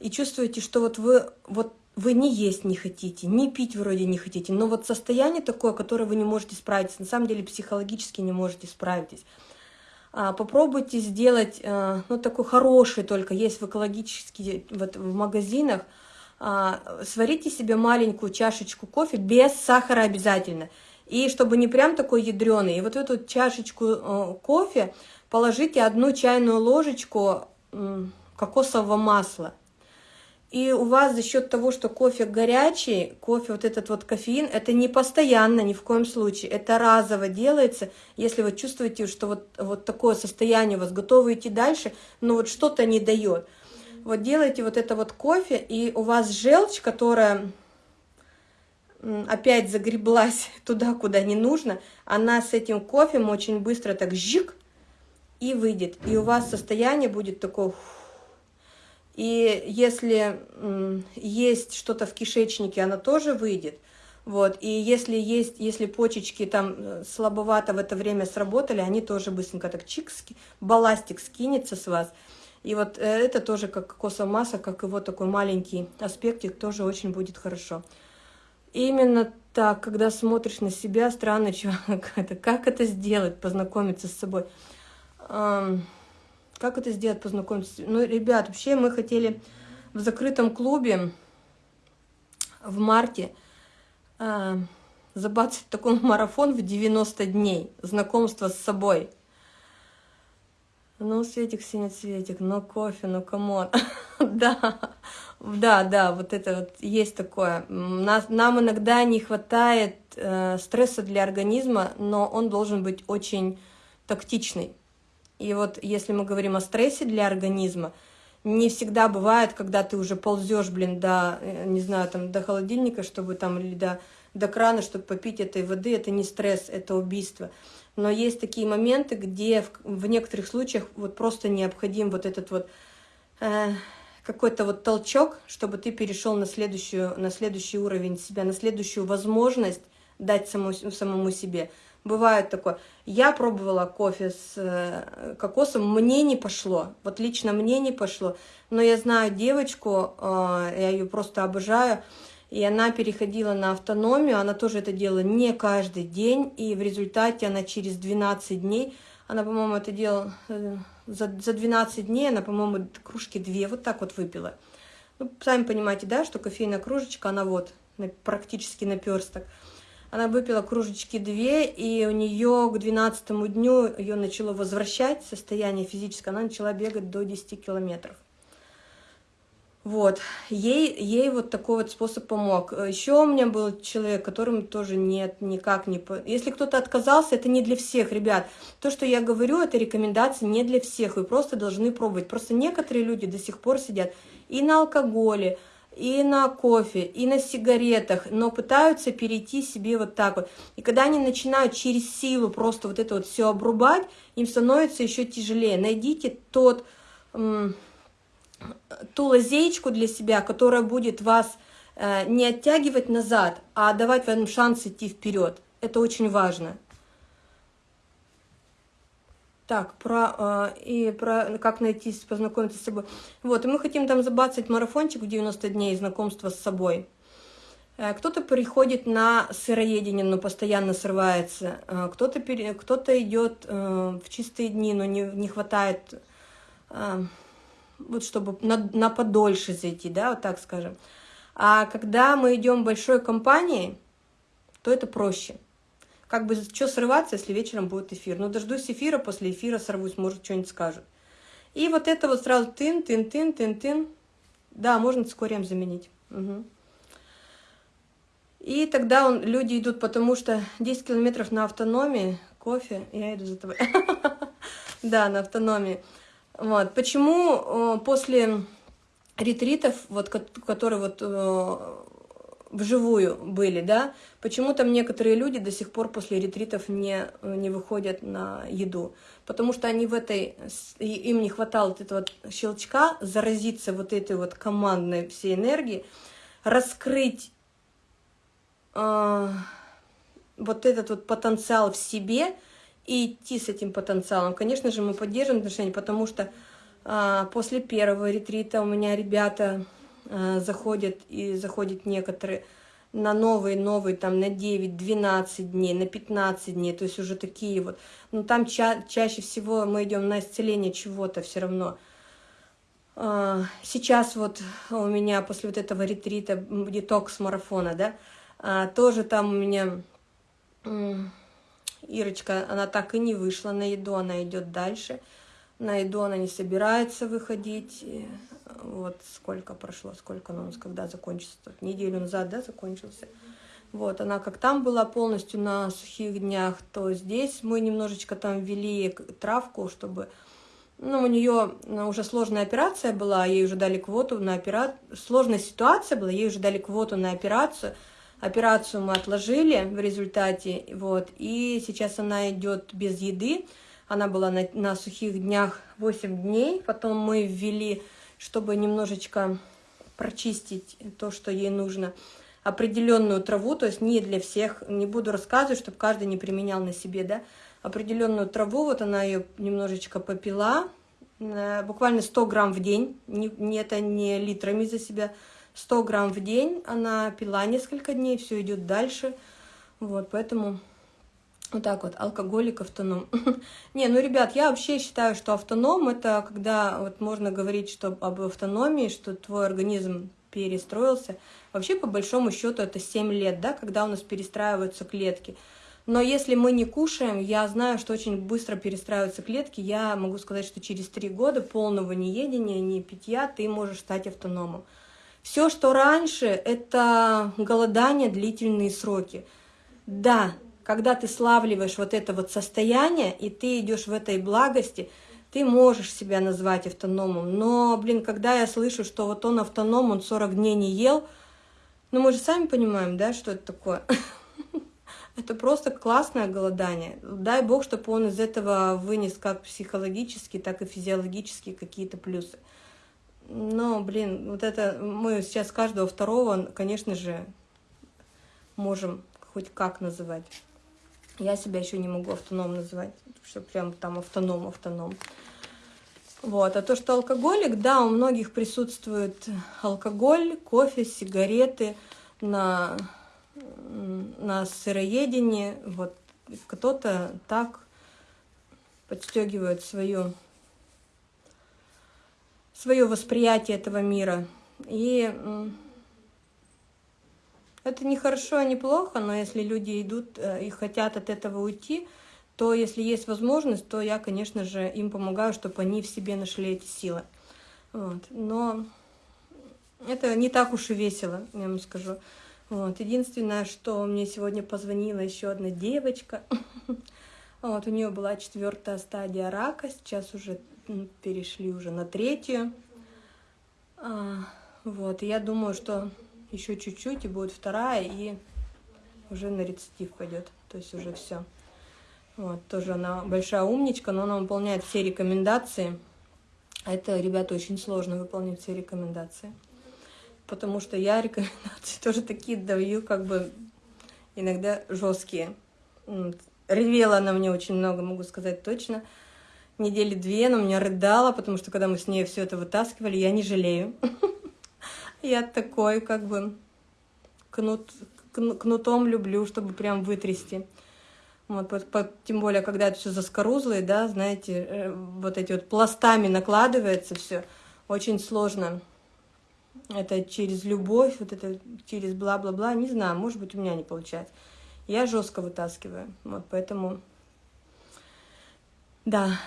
и чувствуете, что вот вы вот вы не есть не хотите, не пить вроде не хотите, но вот состояние такое, которое вы не можете справиться, на самом деле психологически не можете справиться. А, попробуйте сделать, а, ну, такой хороший только, есть в экологических, вот в магазинах, а, сварите себе маленькую чашечку кофе без сахара обязательно. И чтобы не прям такой ядреный, и вот эту чашечку э, кофе положите одну чайную ложечку кокосового масла. И у вас за счет того, что кофе горячий, кофе, вот этот вот кофеин, это не постоянно, ни в коем случае. Это разово делается, если вы чувствуете, что вот, вот такое состояние у вас, готовы идти дальше, но вот что-то не дает. Вот делайте вот это вот кофе, и у вас желчь, которая опять загреблась туда, куда не нужно, она с этим кофе очень быстро так жик и выйдет. И у вас состояние будет такое и если есть что-то в кишечнике, оно тоже выйдет. Вот. И если есть, если почечки там э, слабовато в это время сработали, они тоже быстренько так чик, балластик скинется с вас. И вот э, это тоже как кокосовая масса, как его такой маленький аспектик, тоже очень будет хорошо. Именно так, когда смотришь на себя, странно, как это, как это сделать, познакомиться с собой. Как это сделать, познакомиться? Ну, ребят, вообще мы хотели в закрытом клубе в марте э, забацать такой марафон в 90 дней, знакомство с собой. Ну, Светик, синий Светик, ну, кофе, ну, come on. да, да, да, вот это вот есть такое. Нас, нам иногда не хватает э, стресса для организма, но он должен быть очень тактичный. И вот если мы говорим о стрессе для организма, не всегда бывает, когда ты уже ползешь, блин, до, э, не знаю, там, до холодильника, чтобы там, или до, до крана, чтобы попить этой воды, это не стресс, это убийство. Но есть такие моменты, где в, в некоторых случаях вот просто необходим вот этот вот э, какой-то вот толчок, чтобы ты перешел на, следующую, на следующий уровень себя, на следующую возможность дать самому, самому себе. Бывает такое. Я пробовала кофе с э, кокосом, мне не пошло. Вот лично мне не пошло. Но я знаю девочку, э, я ее просто обожаю, и она переходила на автономию, она тоже это делала не каждый день, и в результате она через 12 дней, она, по-моему, это делала э, за, за 12 дней, она, по-моему, кружки две вот так вот выпила. Ну, сами понимаете, да, что кофейная кружечка, она вот практически наперсток. Она выпила кружечки две, и у нее к 12 дню ее начало возвращать состояние физическое, она начала бегать до 10 километров. Вот, ей, ей вот такой вот способ помог. Еще у меня был человек, которому тоже нет, никак не... Если кто-то отказался, это не для всех, ребят. То, что я говорю, это рекомендации не для всех, вы просто должны пробовать. Просто некоторые люди до сих пор сидят и на алкоголе, и на кофе, и на сигаретах, но пытаются перейти себе вот так вот. И когда они начинают через силу просто вот это вот все обрубать, им становится еще тяжелее. Найдите тот, ту лазеечку для себя, которая будет вас э, не оттягивать назад, а давать вам шанс идти вперед. Это очень важно. Так, про, э, и про как найти, познакомиться с собой. Вот, и мы хотим там забацать марафончик в 90 дней знакомства с собой. Э, кто-то приходит на сыроедение, но постоянно срывается. Э, кто-то кто, -то, идет э, в чистые дни, но не, не хватает, э, вот чтобы на, на подольше зайти, да, вот так скажем. А когда мы идем большой компанией, то это проще. как бы, что срываться, если вечером будет эфир? Ну, дождусь эфира, после эфира сорвусь, может, что-нибудь скажут. И вот это вот сразу тын, тын, тын, тын, тын. Да, можно цикорием заменить. Угу. И тогда он, люди идут, потому что 10 километров на автономии, кофе, я иду за тобой. Да, на автономии. Вот. Почему после ретритов, вот, которые вот вживую были, да, почему там некоторые люди до сих пор после ретритов не, не выходят на еду? Потому что они в этой, им не хватало вот этого щелчка, заразиться вот этой вот командной всей энергией, раскрыть э, вот этот вот потенциал в себе и идти с этим потенциалом. Конечно же, мы поддерживаем отношения, потому что э, после первого ретрита у меня ребята э, заходят, и заходят некоторые на новые, новые, там, на 9-12 дней, на 15 дней, то есть уже такие вот. Но там ча чаще всего мы идем на исцеление чего-то все равно. Сейчас вот у меня после вот этого ретрита, детокс-марафона, да, а, тоже там у меня Ирочка, она так и не вышла на еду, она идет дальше. На еду она не собирается выходить. Вот сколько прошло, сколько у нас, когда закончится, тут неделю назад, да, закончился. Вот, она как там была полностью на сухих днях, то здесь мы немножечко там ввели травку, чтобы... Ну, у нее ну, уже сложная операция была, ей уже дали квоту на операцию. Сложная ситуация была, ей уже дали квоту на операцию. Операцию мы отложили в результате, вот, и сейчас она идет без еды. Она была на, на сухих днях 8 дней, потом мы ввели, чтобы немножечко прочистить то, что ей нужно, определенную траву, то есть не для всех, не буду рассказывать, чтобы каждый не применял на себе, да, определенную траву, вот она ее немножечко попила, э, буквально 100 грамм в день, не, не это не литрами за себя, 100 грамм в день, она пила несколько дней, все идет дальше, вот, поэтому вот так вот, алкоголик, автоном. Не, ну, ребят, я вообще считаю, что автоном, это когда вот можно говорить что об автономии, что твой организм перестроился. Вообще, по большому счету, это 7 лет, да, когда у нас перестраиваются клетки. Но если мы не кушаем, я знаю, что очень быстро перестраиваются клетки. Я могу сказать, что через 3 года полного неедения, не питья, ты можешь стать автономом. Все, что раньше, это голодание, длительные сроки. Да, когда ты славливаешь вот это вот состояние, и ты идешь в этой благости, ты можешь себя назвать автономом. Но, блин, когда я слышу, что вот он автоном, он 40 дней не ел, ну мы же сами понимаем, да, что это такое. Это просто классное голодание. Дай бог, чтобы он из этого вынес как психологически, так и физиологически какие-то плюсы. Но, блин, вот это мы сейчас каждого второго, конечно же, можем хоть как называть. Я себя еще не могу автоном называть, что прям там автоном, автоном. Вот. А то, что алкоголик, да, у многих присутствует алкоголь, кофе, сигареты на, на сыроедении. Вот. Кто-то так подстегивает свою свое восприятие этого мира. И это не хорошо, не плохо, но если люди идут э, и хотят от этого уйти, то если есть возможность, то я, конечно же, им помогаю, чтобы они в себе нашли эти силы. Вот. Но это не так уж и весело, я вам скажу. Вот. Единственное, что мне сегодня позвонила еще одна девочка. Вот, у нее была четвертая стадия рака, сейчас уже перешли уже на третью. А, вот, и я думаю, что еще чуть-чуть, и будет вторая, и уже на рецидив пойдет. То есть уже все. Вот, тоже она большая умничка, но она выполняет все рекомендации. А это, ребята, очень сложно выполнять все рекомендации. Потому что я рекомендации тоже такие даю, как бы иногда жесткие. Ревела она мне очень много, могу сказать точно недели две она меня рыдала, потому что когда мы с ней все это вытаскивали, я не жалею. Я такой, как бы, кнут, кнутом люблю, чтобы прям вытрясти. Вот, тем более, когда это все заскорузлое, да, знаете, э, вот эти вот пластами накладывается все, очень сложно. Это через любовь, вот это через бла-бла-бла, не знаю, может быть, у меня не получается. Я жестко вытаскиваю. Вот, поэтому, да,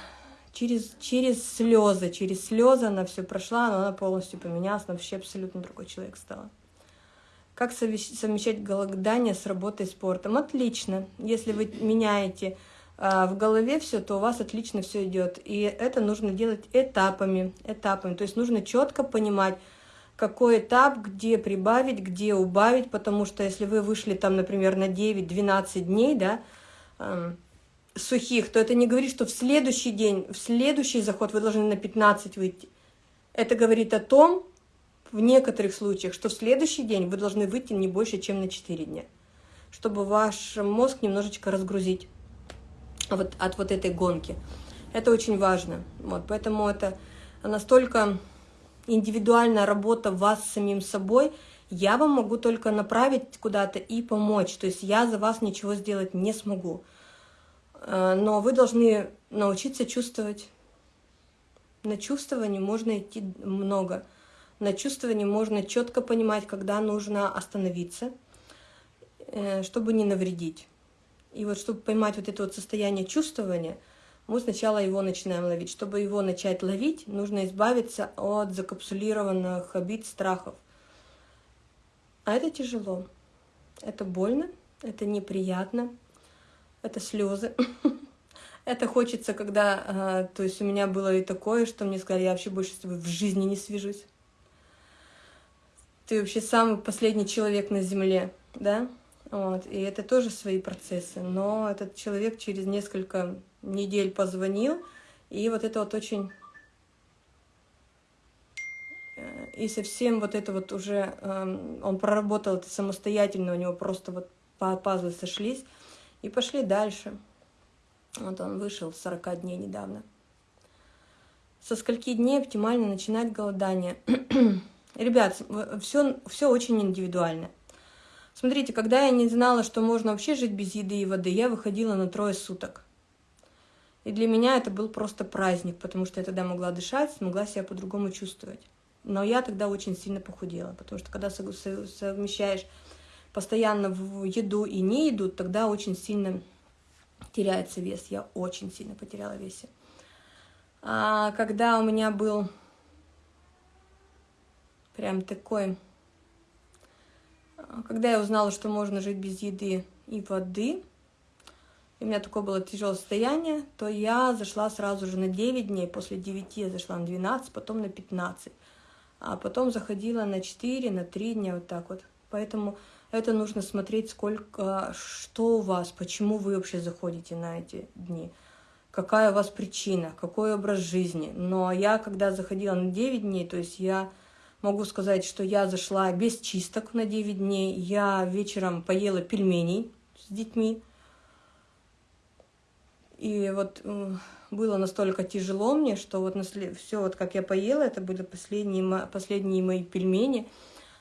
через, через слезы, через слезы она все прошла, но она полностью поменялась, она вообще абсолютно другой человек стала. Как совмещать голодание с работой спортом? Отлично. Если вы меняете а, в голове все, то у вас отлично все идет. И это нужно делать этапами, этапами. То есть нужно четко понимать, какой этап, где прибавить, где убавить, потому что если вы вышли там, например, на 9-12 дней, да, э, сухих, то это не говорит, что в следующий день, в следующий заход вы должны на 15 выйти. Это говорит о том, в некоторых случаях, что в следующий день вы должны выйти не больше, чем на 4 дня, чтобы ваш мозг немножечко разгрузить вот, от вот этой гонки. Это очень важно. Вот, поэтому это настолько индивидуальная работа вас самим собой, я вам могу только направить куда-то и помочь. То есть я за вас ничего сделать не смогу. Э, но вы должны научиться чувствовать. На чувствование можно идти много. На чувствование можно четко понимать, когда нужно остановиться, э, чтобы не навредить. И вот чтобы поймать вот это вот состояние чувствования, мы сначала его начинаем ловить. Чтобы его начать ловить, нужно избавиться от закапсулированных обид, страхов. А это тяжело. Это больно, это неприятно, это слезы. Это хочется, когда, а, то есть у меня было и такое, что мне сказали, я вообще больше с тобой в жизни не свяжусь ты вообще самый последний человек на Земле, да? Вот, и это тоже свои процессы. Но этот человек через несколько недель позвонил, и вот это вот очень... Э, и совсем вот это вот уже... Эм, он проработал это самостоятельно, у него просто вот пазлы сошлись, и пошли дальше. Вот он вышел с 40 дней недавно. Со скольки дней оптимально начинать голодание? Ребят, все, все очень индивидуально. Смотрите, когда я не знала, что можно вообще жить без еды и воды, я выходила на трое суток. И для меня это был просто праздник, потому что я тогда могла дышать, смогла себя по-другому чувствовать. Но я тогда очень сильно похудела, потому что когда совмещаешь постоянно в еду и не еду, тогда очень сильно теряется вес. Я очень сильно потеряла весе. А когда у меня был прям такой... Когда я узнала, что можно жить без еды и воды, и у меня такое было тяжелое состояние, то я зашла сразу же на 9 дней, после 9 я зашла на 12, потом на 15, а потом заходила на 4, на 3 дня, вот так вот. Поэтому это нужно смотреть, сколько, что у вас, почему вы вообще заходите на эти дни, какая у вас причина, какой образ жизни. Но я, когда заходила на 9 дней, то есть я Могу сказать, что я зашла без чисток на 9 дней. Я вечером поела пельменей с детьми. И вот было настолько тяжело мне, что вот все, вот как я поела, это были последние, последние мои пельмени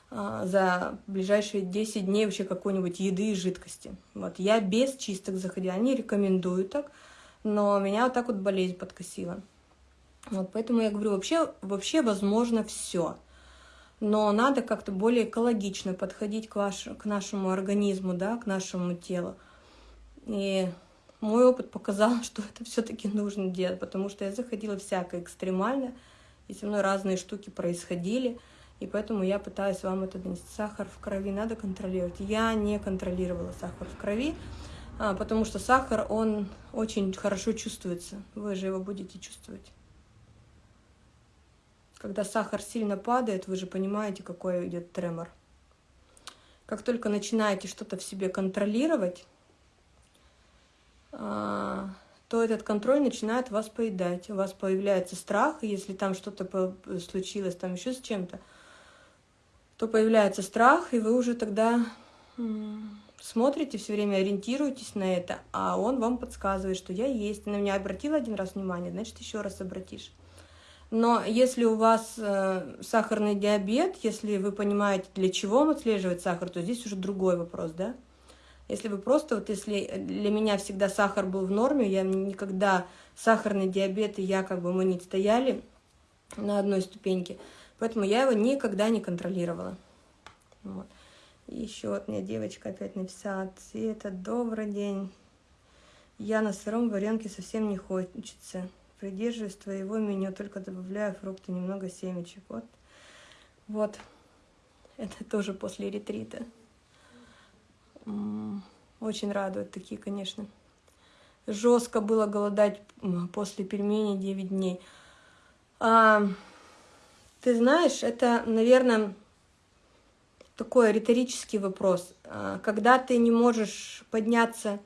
за ближайшие 10 дней вообще какой-нибудь еды и жидкости. Вот я без чисток заходила, они рекомендуют так, но меня вот так вот болезнь подкосила. Вот поэтому я говорю, вообще, вообще возможно все но надо как-то более экологично подходить к, ваш, к нашему организму, да, к нашему телу. И мой опыт показал, что это все-таки нужно делать, потому что я заходила всякое экстремально, и со мной разные штуки происходили, и поэтому я пытаюсь вам это донести. Сахар в крови надо контролировать. Я не контролировала сахар в крови, а, потому что сахар, он очень хорошо чувствуется. Вы же его будете чувствовать. Когда сахар сильно падает, вы же понимаете, какой идет тремор. Как только начинаете что-то в себе контролировать, а, то этот контроль начинает вас поедать. У вас появляется страх, если там что-то случилось, там еще с чем-то, то появляется страх, и вы уже тогда смотрите, все время ориентируетесь на это, а он вам подсказывает, что я есть. На меня обратил один раз внимание, значит, еще раз обратишь. Но если у вас э, сахарный диабет, если вы понимаете, для чего он отслеживает сахар, то здесь уже другой вопрос, да? Если вы просто, вот если для меня всегда сахар был в норме, я никогда сахарный диабет и я как бы мы не стояли на одной ступеньке, поэтому я его никогда не контролировала. Вот. И еще вот мне девочка опять написала, Света, добрый день. Я на сыром варенке совсем не хочется. Придерживаюсь твоего меню, только добавляю фрукты, немного семечек. Вот, вот. Это тоже после ретрита. Очень радует такие, конечно. Жестко было голодать после пельменей 9 дней. А, ты знаешь, это, наверное, такой риторический вопрос. А, когда ты не можешь подняться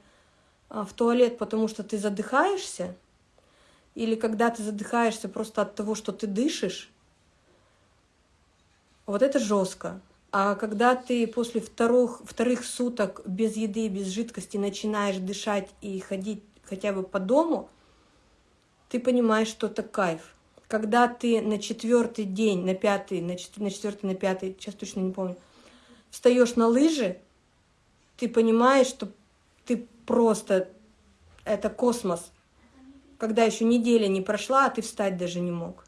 а, в туалет, потому что ты задыхаешься, или когда ты задыхаешься просто от того, что ты дышишь, вот это жестко. А когда ты после вторых, вторых суток без еды, без жидкости начинаешь дышать и ходить хотя бы по дому, ты понимаешь, что это кайф. Когда ты на четвертый день, на пятый, на четвертый, на пятый, сейчас точно не помню, встаешь на лыжи, ты понимаешь, что ты просто, это космос. Когда еще неделя не прошла, а ты встать даже не мог.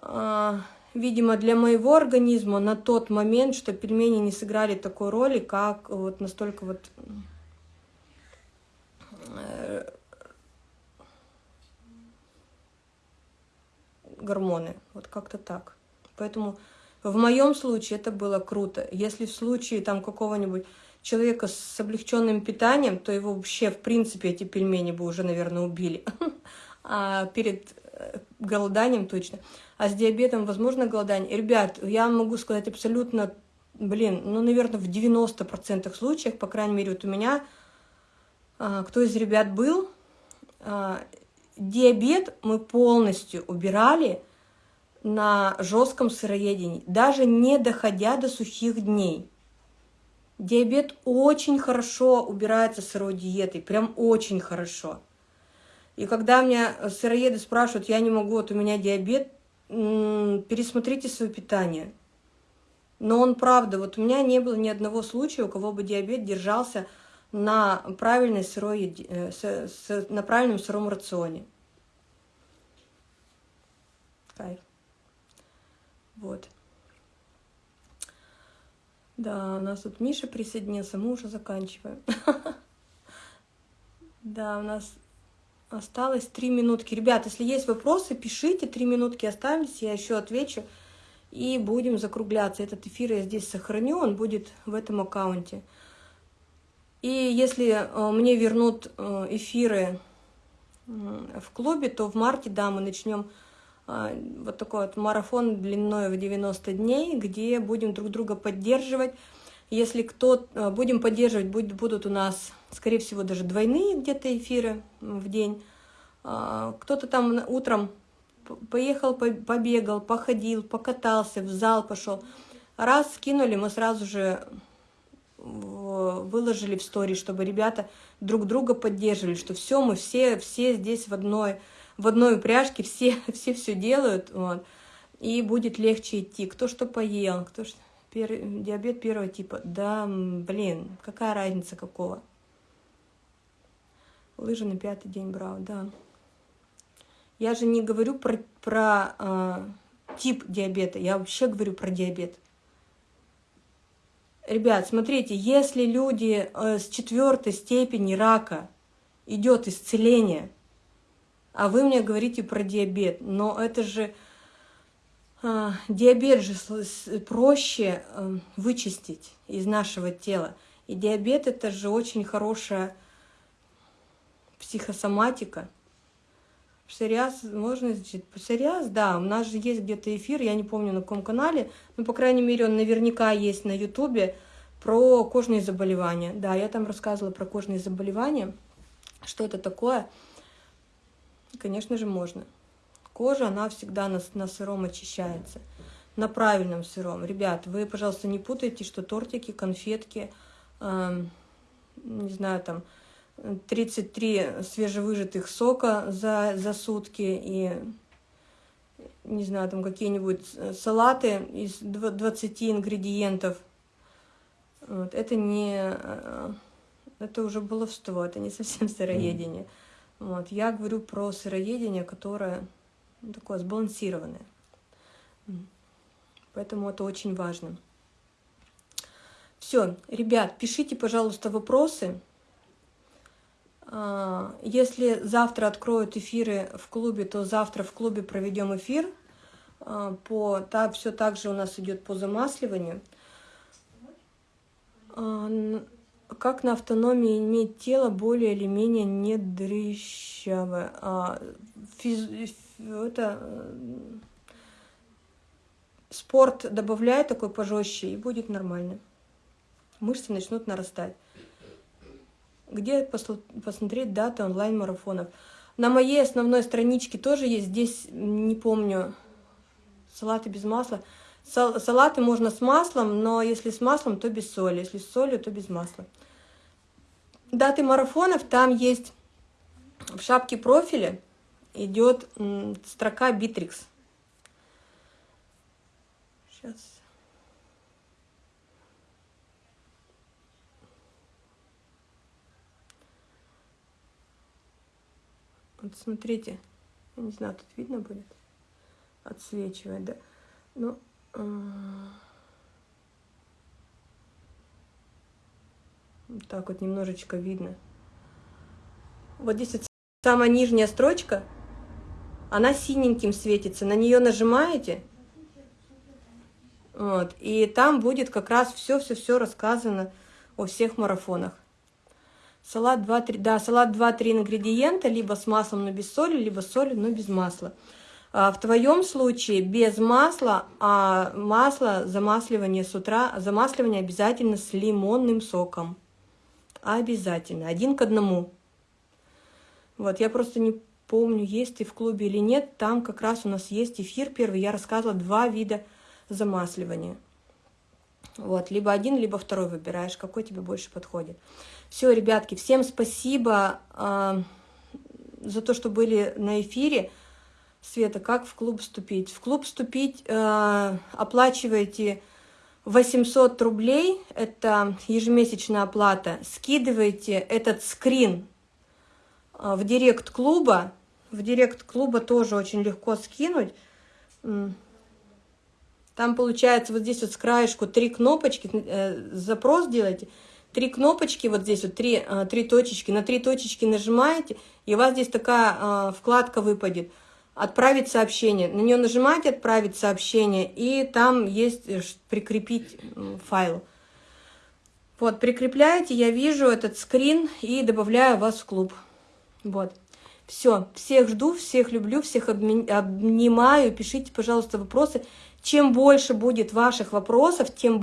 А, видимо, для моего организма на тот момент, что пельмени не сыграли такой роли, как вот настолько вот гормоны. Вот как-то так. Поэтому в моем случае это было круто. Если в случае там какого-нибудь человека с облегченным питанием, то его вообще, в принципе, эти пельмени бы уже, наверное, убили. А перед э, голоданием точно. А с диабетом возможно голодание? Ребят, я могу сказать абсолютно, блин, ну, наверное, в 90% случаев, по крайней мере, вот у меня, а, кто из ребят был, а, диабет мы полностью убирали на жестком сыроедении, даже не доходя до сухих дней. Диабет очень хорошо убирается сырой диетой, прям очень хорошо. И когда меня сыроеды спрашивают, я не могу, вот у меня диабет, пересмотрите свое питание. Но он правда, вот у меня не было ни одного случая, у кого бы диабет держался на, правильной сырой, э, с, с, на правильном сыром рационе. Кайф. Вот. Да, у нас тут Миша присоединился, мы уже заканчиваем. Да, у нас осталось три минутки. Ребят, если есть вопросы, пишите, три минутки остались, я еще отвечу. И будем закругляться. Этот эфир я здесь сохраню, он будет в этом аккаунте. И если э, мне вернут э, эфиры в клубе, то в марте, да, мы начнем э, вот такой вот марафон длиной в 90 дней, где будем друг друга поддерживать. Если кто будем поддерживать, будут у нас, скорее всего, даже двойные где-то эфиры в день. Кто-то там утром поехал, побегал, походил, покатался, в зал пошел. Раз скинули, мы сразу же выложили в стори, чтобы ребята друг друга поддерживали, что все, мы все, все здесь в одной, в одной упряжке, все, все все делают, вот, и будет легче идти. Кто что поел, кто что... Пер... Диабет первого типа. Да, блин, какая разница какого? Лыжи на пятый день брал, да. Я же не говорю про, про э, тип диабета, я вообще говорю про диабет. Ребят, смотрите, если люди э, с четвертой степени рака идет исцеление, а вы мне говорите про диабет, но это же э, диабет же проще э, вычистить из нашего тела. И диабет это же очень хорошая психосоматика. Псориаз можно изучить? Псориаз, да, у нас же есть где-то эфир, я не помню на каком канале, но, по крайней мере, он наверняка есть на ютубе про кожные заболевания. Да, я там рассказывала про кожные заболевания, что это такое. Конечно же, можно. Кожа, она всегда на, на сыром очищается, на правильном сыром. Ребят, вы, пожалуйста, не путайте, что тортики, конфетки, э, не знаю, там, 33 свежевыжатых сока за, за сутки и, не знаю, там какие-нибудь салаты из 20 ингредиентов. Вот. Это не... Э, это уже баловство, это не совсем сыроедение. Вот. Я говорю про сыроедение, которое ну, такое сбалансированное. Поэтому это очень важно. Все, ребят, пишите, пожалуйста, вопросы. А, если завтра откроют эфиры в клубе, то завтра в клубе проведем эфир. А, по, так, все так же у нас идет по замасливанию. А, как на автономии иметь тело более или менее не дрыщавое? Физ, это, спорт добавляет такой пожестче, и будет нормально мышцы начнут нарастать. Где посмотреть даты онлайн-марафонов? На моей основной страничке тоже есть, здесь, не помню, салаты без масла. салаты можно с маслом, но если с маслом, то без соли. Если с солью, то без масла. Даты марафонов, там есть в шапке профиля идет строка Bittrex. Сейчас. Вот смотрите, я не знаю, тут видно будет, отсвечивает, да? Ну, вот так вот немножечко видно. Вот здесь вот самая нижняя строчка, она синеньким светится, на нее нажимаете, вот, и там будет как раз все-все-все рассказано о всех марафонах. Салат 2-3, да, салат 2-3 ингредиента, либо с маслом, но без соли, либо с солью, но без масла. А в твоем случае без масла, а масло, замасливание с утра, замасливание обязательно с лимонным соком. Обязательно, один к одному. Вот, я просто не помню, есть ты в клубе или нет, там как раз у нас есть эфир первый, я рассказывала два вида замасливания. Вот, либо один, либо второй выбираешь, какой тебе больше подходит. Все, ребятки, всем спасибо э, за то, что были на эфире. Света, как в клуб вступить? В клуб вступить э, оплачиваете 800 рублей, это ежемесячная оплата. Скидываете этот скрин э, в директ клуба. В директ клуба тоже очень легко скинуть. Там получается вот здесь вот с краешку три кнопочки, э, запрос делаете, три кнопочки, вот здесь вот три, э, три точечки, на три точечки нажимаете, и у вас здесь такая э, вкладка выпадет. Отправить сообщение. На нее нажимаете «Отправить сообщение», и там есть э, «Прикрепить файл». Вот, прикрепляете, я вижу этот скрин и добавляю вас в клуб. Вот. Все, всех жду, всех люблю, всех обнимаю. Пишите, пожалуйста, вопросы. Чем больше будет ваших вопросов, тем больше...